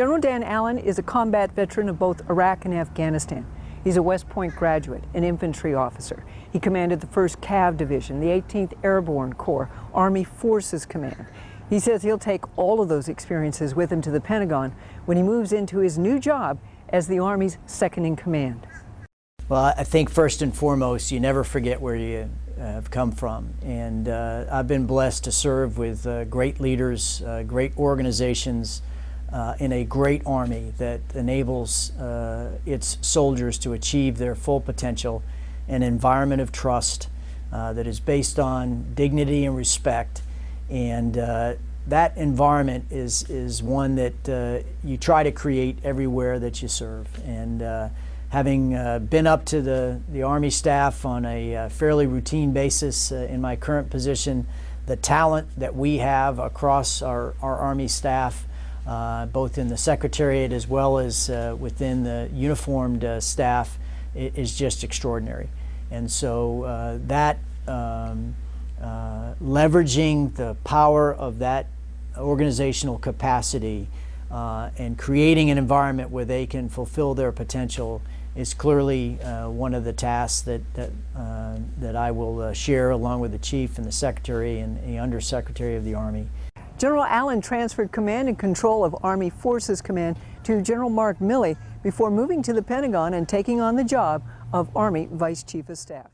General Dan Allyn is a combat veteran of both Iraq and Afghanistan. He's a West Point graduate, an infantry officer. He commanded the 1st Cav Division, the 18th Airborne Corps, Army Forces Command. He says he'll take all of those experiences with him to the Pentagon when he moves into his new job as the Army's second in command. Well, I think first and foremost, you never forget where you uh, have come from. And uh, I've been blessed to serve with uh, great leaders, uh, great organizations, uh, in a great army that enables uh, its soldiers to achieve their full potential, an environment of trust that is based on dignity and respect. And that environment is, is one that you try to create everywhere that you serve. And having uh, been up to the, the Army staff on a uh, fairly routine basis uh, in my current position, the talent that we have across our, our Army staff, uh, both in the Secretariat as well as uh, within the uniformed uh, staff, is just extraordinary. And so that um, leveraging the power of that organizational capacity and creating an environment where they can fulfill their potential is clearly uh, one of the tasks that, that, uh, that I will uh, share along with the Chief and the Secretary and the Undersecretary of the Army. General Allyn transferred command and control of Army Forces Command to General Mark Milley before moving to the Pentagon and taking on the job of Army Vice Chief of Staff.